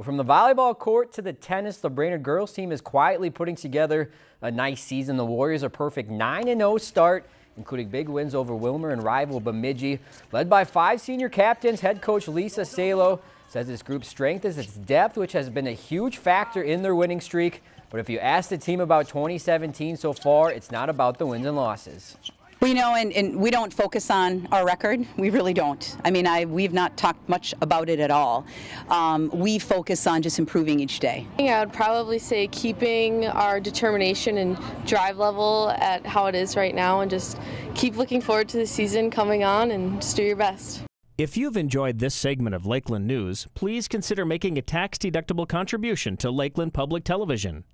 Well, from the volleyball court to the tennis, the Brainerd girls team is quietly putting together a nice season. The Warriors are perfect 9-0 start, including big wins over Willmar and rival Bemidji. Led by five senior captains, head coach Lisa Salo says this group's strength is its depth, which has been a huge factor in their winning streak. But if you ask the team about 2017 so far, it's not about the wins and losses. Well, you know, and, and, we don't focus on our record. We really don't. I mean, I, we've not talked much about it at all. Um, we focus on just improving each day. I would probably say keeping our determination and drive level at how it is right now and just keep looking forward to the season coming on and just do your best. If you've enjoyed this segment of Lakeland News, please consider making a tax-deductible contribution to Lakeland Public Television.